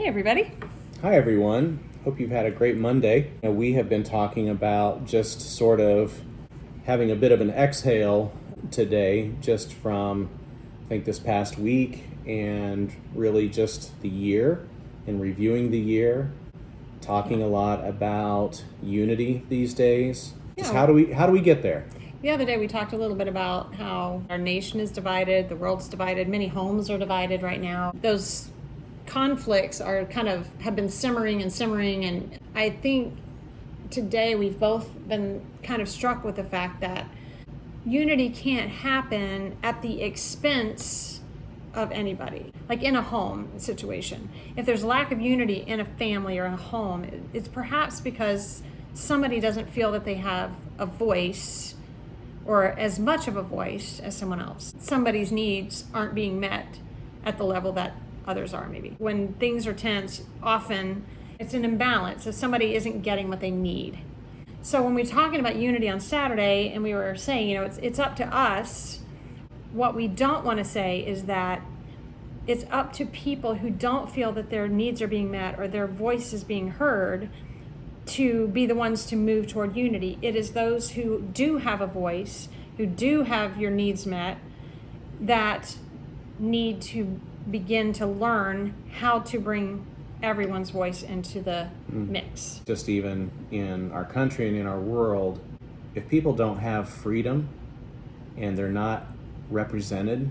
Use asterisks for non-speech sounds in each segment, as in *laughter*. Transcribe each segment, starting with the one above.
Hey, everybody. Hi, everyone. Hope you've had a great Monday. Now, we have been talking about just sort of having a bit of an exhale today, just from, I think, this past week and really just the year and reviewing the year, talking a lot about unity these days. Just Yeah. how do we how do we get there? The other day, we talked a little bit about how our nation is divided, the world's divided, many homes are divided right now. Those conflicts are kind of have been simmering and simmering, and I think today we've both been kind of struck with the fact that unity can't happen at the expense of anybody. Like in a home situation, if there's lack of unity in a family or a home, it's perhaps because somebody doesn't feel that they have a voice or as much of a voice as someone else. Somebody's needs aren't being met at the level that others are, maybe. When things are tense, often it's an imbalance if somebody isn't getting what they need. So when we're talking about unity on Saturday, and we were saying, you know, it's it's up to us. What we don't want to say is that it's up to people who don't feel that their needs are being met or their voice is being heard to be the ones to move toward unity. It is those who do have a voice, who do have your needs met, that need to begin to learn how to bring everyone's voice into the hmm. mix. Just even in our country and in our world, if people don't have freedom and they're not represented,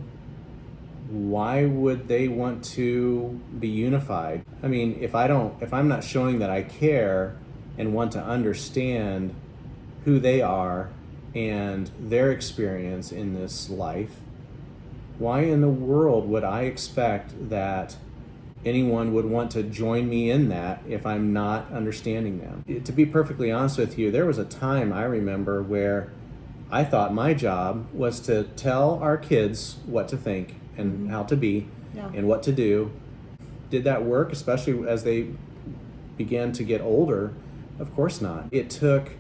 why would they want to be unified? I mean, if I don't, if I'm not showing that I care and want to understand who they are and their experience in this life, why in the world would I expect that anyone would want to join me in that if I'm not understanding them? To be perfectly honest with you, there was a time I remember where I thought my job was to tell our kids what to think and mm-hmm. how to be Yeah. and what to do. Did that work, especially as they began to get older? Of course not. It took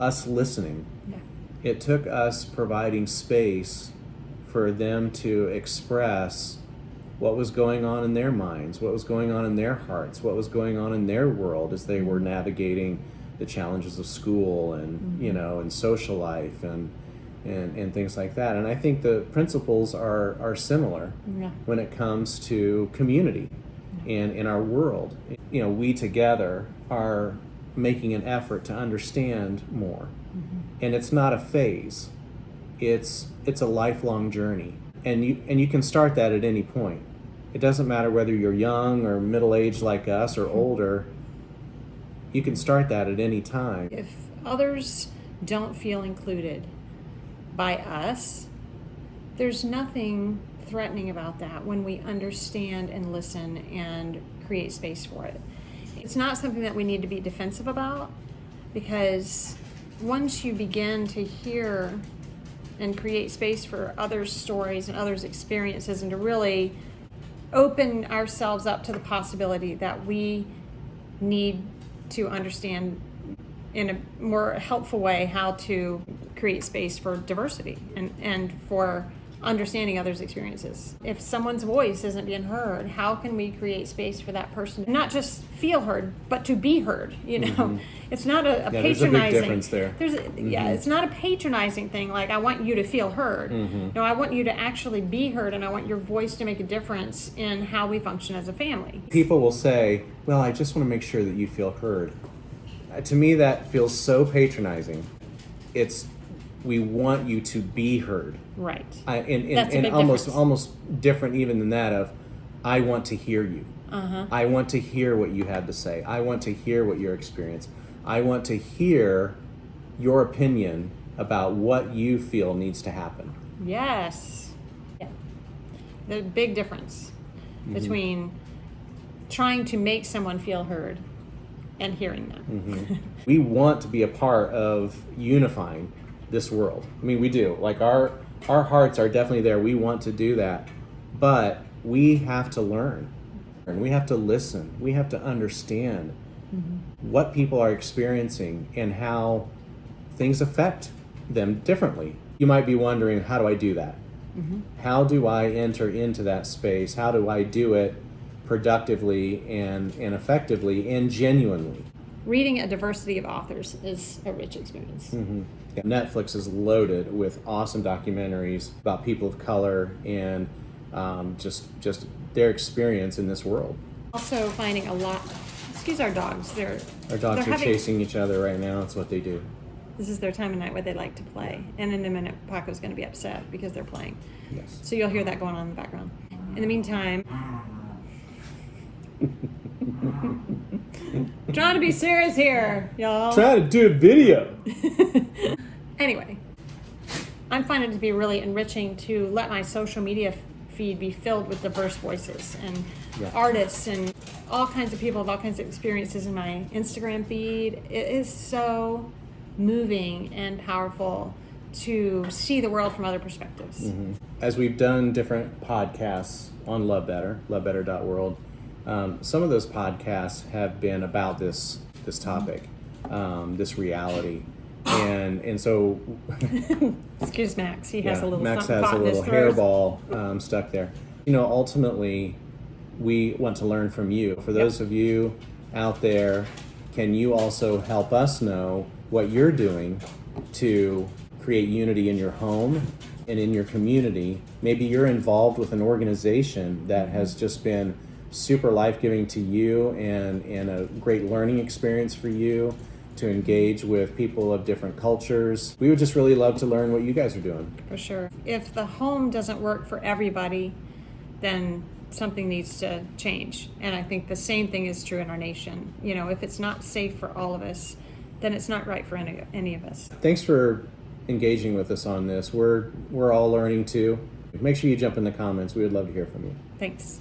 us listening Yeah. it took us providing space for them to express what was going on in their minds, what was going on in their hearts, what was going on in their world as they were navigating the challenges of school and mm-hmm. you know and social life and and, and things like that. And I think the principles are are similar Yeah. when it comes to community and in our world. You know, we together are making an effort to understand more. Mm-hmm. And it's not a phase. It's it's a lifelong journey. And you and you can start that at any point. It doesn't matter whether you're young or middle-aged like us or older. You can start that at any time. If others don't feel included by us, there's nothing threatening about that when we understand and listen and create space for it. It's not something that we need to be defensive about because once you begin to hear and create space for others' stories and others' experiences and to really open ourselves up to the possibility that we need to understand in a more helpful way how to create space for diversity and, and for understanding others' experiences. If someone's voice isn't being heard, how can we create space for that person not just feel heard, but to be heard? You know, it's not a, a Mm-hmm. Yeah, there's a big patronizing. difference there. Mm-hmm. There's yeah, it's not a patronizing thing. Like I want you to feel heard. Mm-hmm. No, I want you to actually be heard, and I want your voice to make a difference in how we function as a family. People will say, "Well, I just want to make sure that you feel heard." Uh, to me, that feels so patronizing. It's we want you to be heard. Right. I, and and, and almost difference. almost different even than that of I want to hear you. Uh-huh. I want to hear what you had to say. I want to hear what your experience. I want to hear your opinion about what you feel needs to happen. Yes. Yeah. The big difference between trying to make someone feel heard and hearing them. *laughs* We want to be a part of unifying this world. I mean, we do. Like our our hearts are definitely there. We want to do that. But we have to learn. And we have to listen. We have to understand mm-hmm. what people are experiencing and how things affect them differently. You might be wondering, how do I do that? Mm-hmm. How do I enter into that space? How do I do it productively and, and effectively and genuinely. Reading a diversity of authors is a rich experience. Yeah, Netflix is loaded with awesome documentaries about people of color and um, just just their experience in this world. Also, finding a lot. Excuse our dogs. They're Our dogs they're are having- chasing each other right now. That's what they do. This is their time of night where they like to play, and in a minute, Paco's going to be upset because they're playing. Yes. So you'll hear that going on in the background. In the meantime, *laughs* trying to be serious here, y'all. Trying to do a video. *laughs* Anyway, I'm finding it to be really enriching to let my social media feed be filled with diverse voices and Yeah. artists and all kinds of people with all kinds of experiences in my Instagram feed. It is so moving and powerful to see the world from other perspectives. Mm-hmm. As we've done different podcasts on Love Better, lovebetter.world, um, some of those podcasts have been about this this topic, um, this reality, and and so *laughs* Excuse Max, he has a little Max has a caught in his little hairball um, stuck there. You know, ultimately, we want to learn from you. For those of you out there, can you also help us know what you're doing to create unity in your home and in your community? Maybe you're involved with an organization that has just been super life giving to you and, and a great learning experience for you to engage with people of different cultures. We would just really love to learn what you guys are doing. For sure. If the home doesn't work for everybody, then something needs to change. And I think the same thing is true in our nation. You know, if it's not safe for all of us, then it's not right for any, any of us. Thanks for engaging with us on this. We're we're all learning too. Make sure you jump in the comments. We would love to hear from you. Thanks.